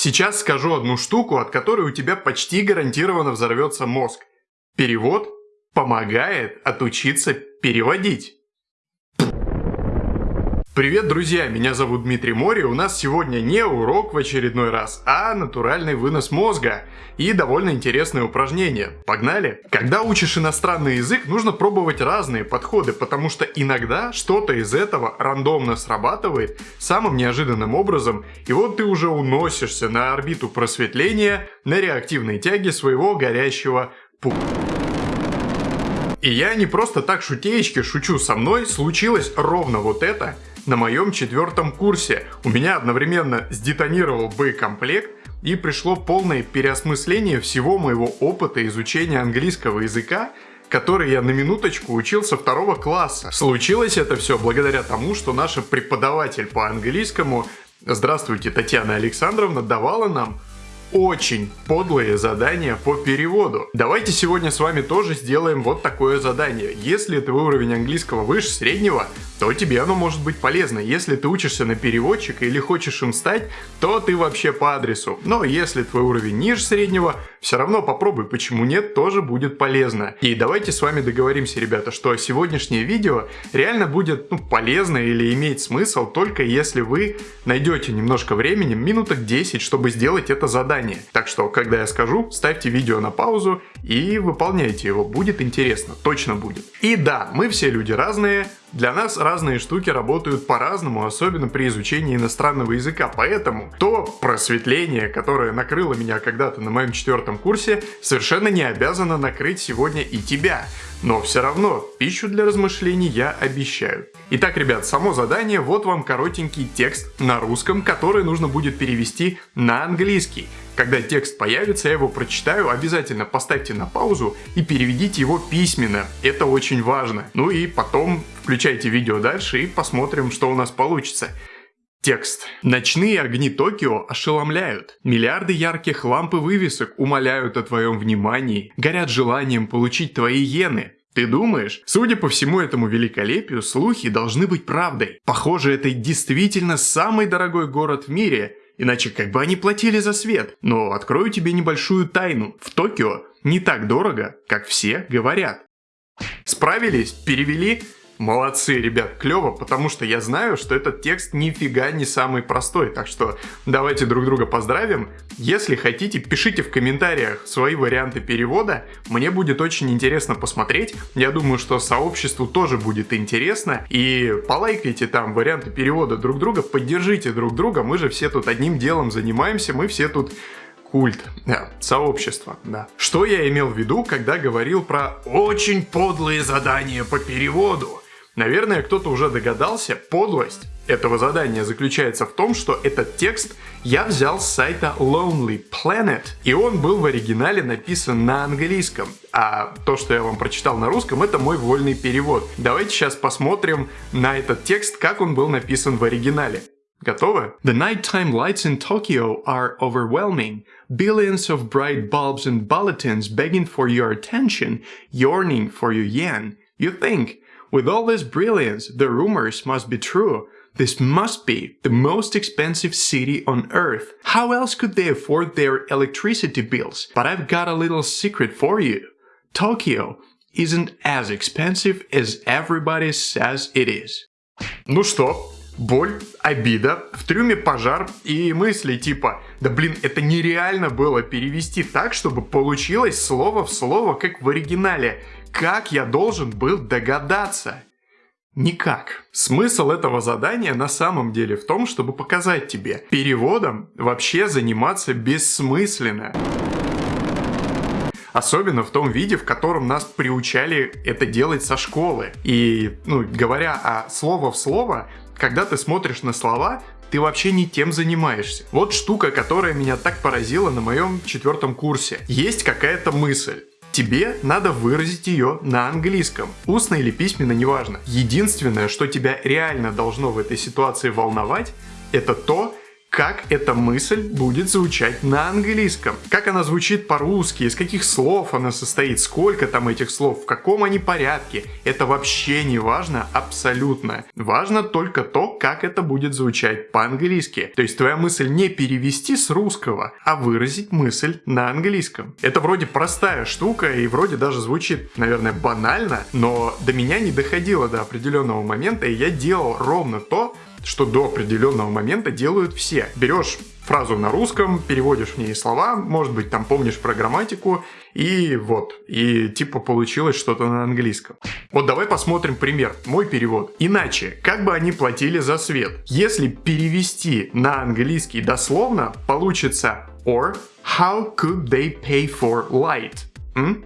Сейчас скажу одну штуку, от которой у тебя почти гарантированно взорвется мозг. Перевод помогает отучиться переводить. Привет, друзья! Меня зовут Дмитрий Мори. У нас сегодня не урок в очередной раз, а натуральный вынос мозга и довольно интересное упражнение. Погнали! Когда учишь иностранный язык, нужно пробовать разные подходы, потому что иногда что-то из этого рандомно срабатывает самым неожиданным образом, и вот ты уже уносишься на орбиту просветления на реактивной тяге своего горящего пу. И я не просто так шутеечки шучу со мной, случилось ровно вот это – на моем четвертом курсе. У меня одновременно сдетонировал боекомплект и пришло полное переосмысление всего моего опыта изучения английского языка, который я на минуточку учил со второго класса. Случилось это все благодаря тому, что наша преподаватель по английскому, здравствуйте, Татьяна Александровна, давала нам очень подлые задания по переводу. Давайте сегодня с вами тоже сделаем вот такое задание. Если твой уровень английского выше среднего, то тебе оно может быть полезно. Если ты учишься на переводчика или хочешь им стать, то ты вообще по адресу. Но если твой уровень ниже среднего, все равно попробуй, почему нет, тоже будет полезно. И давайте с вами договоримся, ребята, что сегодняшнее видео реально будет ну, полезно или имеет смысл только если вы найдете немножко времени, минуток 10, чтобы сделать это задание. Так что, когда я скажу, ставьте видео на паузу и выполняйте его, будет интересно, точно будет. И да, мы все люди разные, для нас разные штуки работают по-разному, особенно при изучении иностранного языка, поэтому то просветление, которое накрыло меня когда-то на моем четвертом курсе, совершенно не обязано накрыть сегодня и тебя. Но все равно, пищу для размышлений я обещаю. Итак, ребят, само задание, вот вам коротенький текст на русском, который нужно будет перевести на английский. Когда текст появится, я его прочитаю, обязательно поставьте на паузу и переведите его письменно. Это очень важно. Ну и потом включайте видео дальше и посмотрим, что у нас получится. Текст. Ночные огни Токио ошеломляют. Миллиарды ярких ламп и вывесок умоляют о твоем внимании, горят желанием получить твои иены. Ты думаешь? Судя по всему этому великолепию, слухи должны быть правдой. Похоже, это действительно самый дорогой город в мире, иначе как бы они платили за свет. Но открою тебе небольшую тайну. В Токио не так дорого, как все говорят. Справились? Перевели? Молодцы, ребят, клево, потому что я знаю, что этот текст нифига не самый простой, так что давайте друг друга поздравим. Если хотите, пишите в комментариях свои варианты перевода, мне будет очень интересно посмотреть. Я думаю, что сообществу тоже будет интересно, и полайкайте там варианты перевода друг друга, поддержите друг друга, мы же все тут одним делом занимаемся, мы все тут культ, да, сообщество, да. Что я имел в виду, когда говорил про очень подлые задания по переводу? Наверное, кто-то уже догадался, подлость этого задания заключается в том, что этот текст я взял с сайта Lonely Planet, и он был в оригинале написан на английском, а то, что я вам прочитал на русском, это мой вольный перевод. Давайте сейчас посмотрим на этот текст, как он был написан в оригинале. Готовы? The nighttime lights in Tokyo are overwhelming. Billions of bright bulbs and bulletins begging for your attention, yearning for your yen. You think, With all this brilliance, the rumors must be true. This must be the most expensive city on earth. How else could they afford their electricity bills? But I've got a little secret for you. Tokyo isn't as expensive as everybody says it is. Ну что, боль, обида, в трюме пожар и мысли типа «Да блин, это нереально было перевести так, чтобы получилось слово в слово, как в оригинале». Как я должен был догадаться? Никак. Смысл этого задания на самом деле в том, чтобы показать тебе, переводом вообще заниматься бессмысленно. Особенно в том виде, в котором нас приучали это делать со школы. И, ну, говоря о слово в слово, когда ты смотришь на слова, ты вообще не тем занимаешься. Вот штука, которая меня так поразила на моем четвертом курсе. Есть какая-то мысль. Тебе надо выразить ее на английском. Устно или письменно, неважно. Единственное, что тебя реально должно в этой ситуации волновать, это то, как эта мысль будет звучать на английском. Как она звучит по-русски, из каких слов она состоит, сколько там этих слов, в каком они порядке. Это вообще не важно абсолютно. Важно только то, как это будет звучать по-английски. То есть твоя мысль не перевести с русского, а выразить мысль на английском. Это вроде простая штука и вроде даже звучит, наверное, банально, но до меня не доходило до определенного момента, и я делал ровно то, что до определенного момента делают все. Берешь фразу на русском, переводишь в ней слова, может быть, там помнишь про грамматику, и вот, и типа получилось что-то на английском. Вот давай посмотрим пример, мой перевод. Иначе, как бы они платили за свет? Если перевести на английский дословно, получится or how could they pay for light?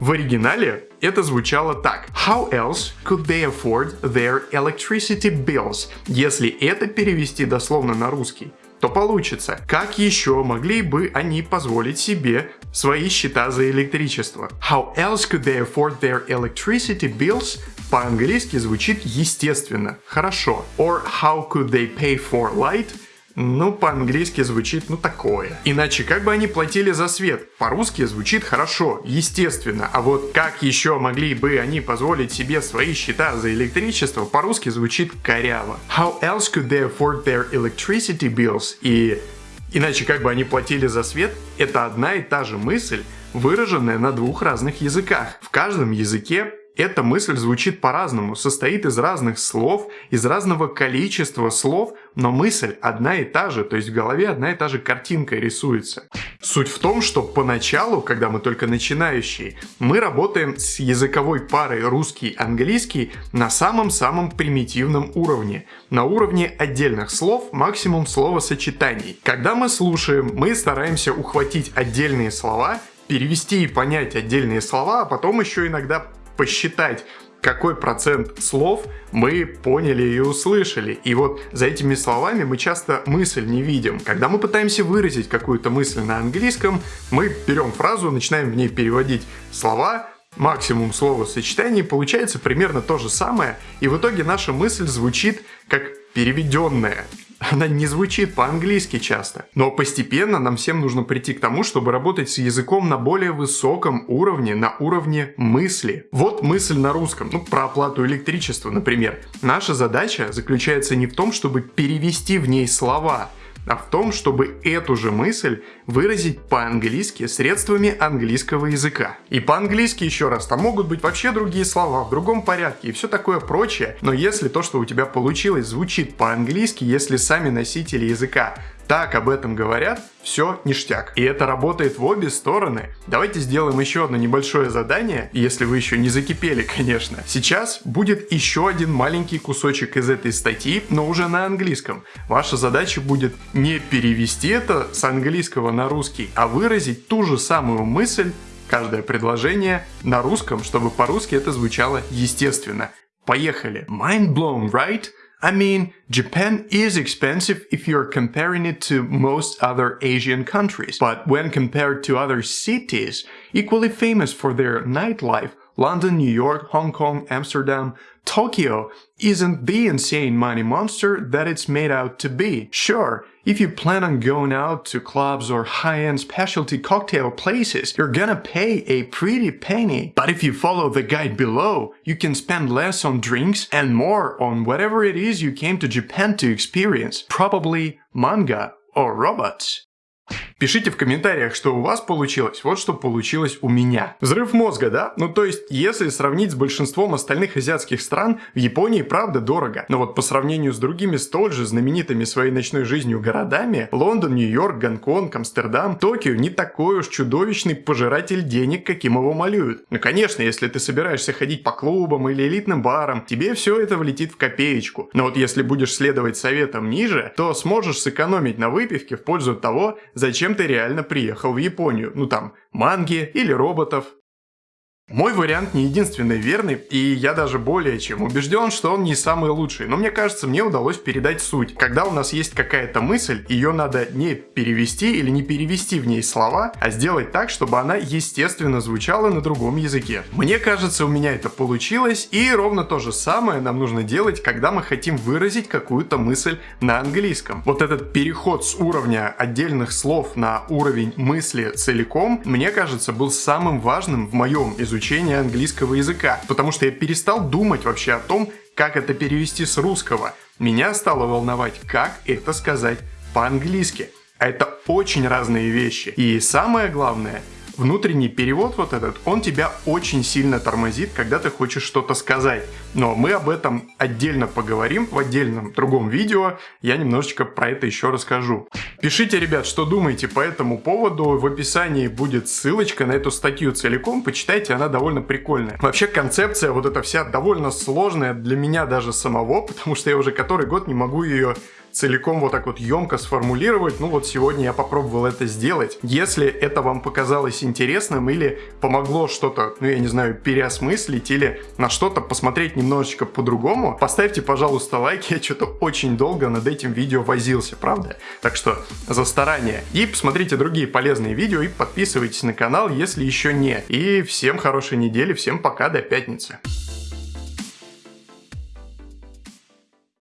В оригинале это звучало так. How else could they afford their electricity bills? Если это перевести дословно на русский, то получится, как еще могли бы они позволить себе свои счета за электричество? How else could they afford their electricity bills? По-английски звучит естественно, хорошо. Or how could they pay for light? Ну, по-английски звучит, ну, такое. Иначе, как бы они платили за свет? По-русски звучит хорошо, естественно. А вот как еще могли бы они позволить себе свои счета за электричество? По-русски звучит коряво. How else could they afford their electricity bills? И иначе, как бы они платили за свет? Это одна и та же мысль, выраженная на двух разных языках. В каждом языке эта мысль звучит по-разному, состоит из разных слов, из разного количества слов, но мысль одна и та же, то есть в голове одна и та же картинка рисуется. Суть в том, что поначалу, когда мы только начинающие, мы работаем с языковой парой русский-английский на самом-самом примитивном уровне, на уровне отдельных слов, максимум словосочетаний. Когда мы слушаем, мы стараемся ухватить отдельные слова, перевести и понять отдельные слова, а потом еще иногда посчитать, какой процент слов мы поняли и услышали. И вот за этими словами мы часто мысль не видим. Когда мы пытаемся выразить какую-то мысль на английском, мы берем фразу, начинаем в ней переводить слова, максимум словосочетаний, получается примерно то же самое, и в итоге наша мысль звучит как переведенная она не звучит по-английски часто. Но постепенно нам всем нужно прийти к тому, чтобы работать с языком на более высоком уровне, на уровне мысли. Вот мысль на русском, ну, про оплату электричества, например. Наша задача заключается не в том, чтобы перевести в ней слова, а в том, чтобы эту же мысль выразить по-английски средствами английского языка. И по-английски еще раз, там могут быть вообще другие слова, в другом порядке и все такое прочее, но если то, что у тебя получилось, звучит по-английски, если сами носители языка так об этом говорят, все ништяк. И это работает в обе стороны. Давайте сделаем еще одно небольшое задание, если вы еще не закипели, конечно. Сейчас будет еще один маленький кусочек из этой статьи, но уже на английском. Ваша задача будет не перевести это с английского на русский, а выразить ту же самую мысль каждое предложение на русском, чтобы по-русски это звучало естественно. Поехали. Mind blown, right? I mean, Japan is expensive if you're comparing it to most other Asian countries, but when compared to other cities equally famous for their nightlife, London, New York, Hong Kong, Amsterdam, Tokyo isn't the insane money monster that it's made out to be. Sure, if you plan on going out to clubs or high-end specialty cocktail places, you're gonna pay a pretty penny. But if you follow the guide below, you can spend less on drinks and more on whatever it is you came to Japan to experience. Probably manga or robots. Пишите в комментариях, что у вас получилось, вот что получилось у меня. Взрыв мозга, да? Ну то есть, если сравнить с большинством остальных азиатских стран, в Японии правда дорого. Но вот по сравнению с другими столь же знаменитыми своей ночной жизнью городами, Лондон, Нью-Йорк, Гонконг, Амстердам, Токио не такой уж чудовищный пожиратель денег, каким его малюют. Ну конечно, если ты собираешься ходить по клубам или элитным барам, тебе все это влетит в копеечку. Но вот если будешь следовать советам ниже, то сможешь сэкономить на выпивке в пользу того, зачем ты реально приехал в Японию. Ну там, манги или роботов, Мой вариант не единственный верный, и я даже более чем убежден, что он не самый лучший. Но мне кажется, мне удалось передать суть. Когда у нас есть какая-то мысль, ее надо не перевести или не перевести в ней слова, а сделать так, чтобы она естественно звучала на другом языке. Мне кажется, у меня это получилось, и ровно то же самое нам нужно делать, когда мы хотим выразить какую-то мысль на английском. Вот этот переход с уровня отдельных слов на уровень мысли целиком, мне кажется, был самым важным в моем изучении изучения английского языка, потому что я перестал думать вообще о том, как это перевести с русского. Меня стало волновать, как это сказать по-английски. А это очень разные вещи. И самое главное, Внутренний перевод вот этот, он тебя очень сильно тормозит, когда ты хочешь что-то сказать. Но мы об этом отдельно поговорим в отдельном другом видео. Я немножечко про это еще расскажу. Пишите, ребят, что думаете по этому поводу. В описании будет ссылочка на эту статью целиком. Почитайте, она довольно прикольная. Вообще концепция вот эта вся довольно сложная для меня даже самого, потому что я уже который год не могу ее целиком вот так вот емко сформулировать. Ну вот сегодня я попробовал это сделать. Если это вам показалось интересным или помогло что-то, ну я не знаю, переосмыслить или на что-то посмотреть немножечко по-другому, поставьте, пожалуйста, лайк. Я что-то очень долго над этим видео возился, правда? Так что за старание. И посмотрите другие полезные видео и подписывайтесь на канал, если еще не. И всем хорошей недели, всем пока, до пятницы.